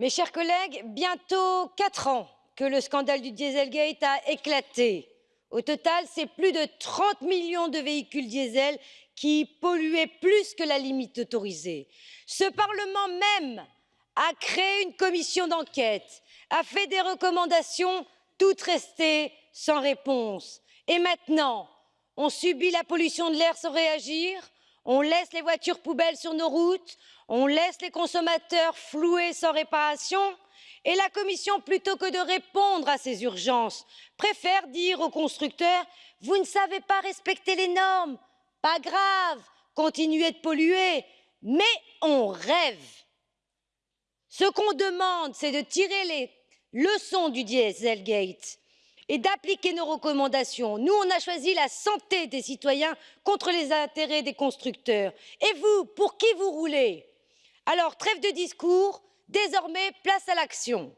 Mes chers collègues, bientôt quatre ans que le scandale du Dieselgate a éclaté. Au total, c'est plus de 30 millions de véhicules diesel qui polluaient plus que la limite autorisée. Ce Parlement même a créé une commission d'enquête, a fait des recommandations, toutes restées sans réponse. Et maintenant, on subit la pollution de l'air sans réagir, on laisse les voitures poubelles sur nos routes, on laisse les consommateurs floués sans réparation et la Commission, plutôt que de répondre à ces urgences, préfère dire aux constructeurs Vous ne savez pas respecter les normes, pas grave, continuez de polluer, mais on rêve. Ce qu'on demande, c'est de tirer les leçons du Dieselgate et d'appliquer nos recommandations. Nous, on a choisi la santé des citoyens contre les intérêts des constructeurs. Et vous, pour qui vous roulez? Alors, trêve de discours, désormais, place à l'action.